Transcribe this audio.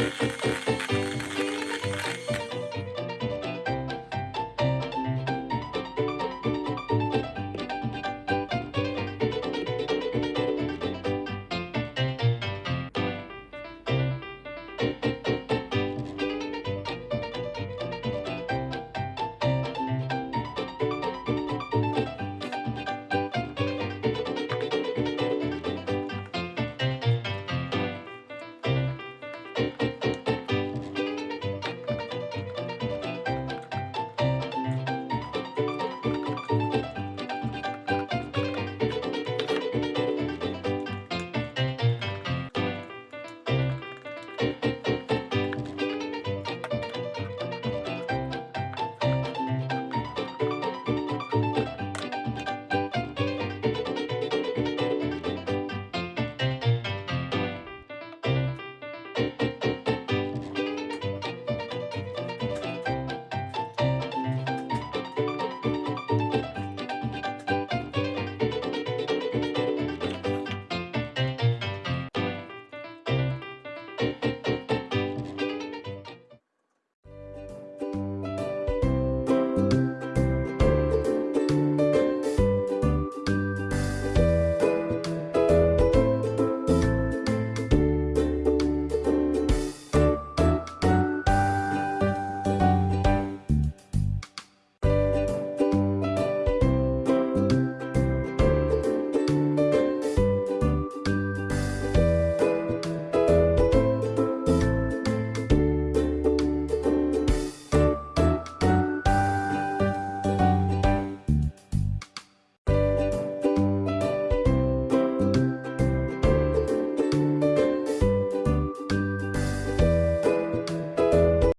フフフ。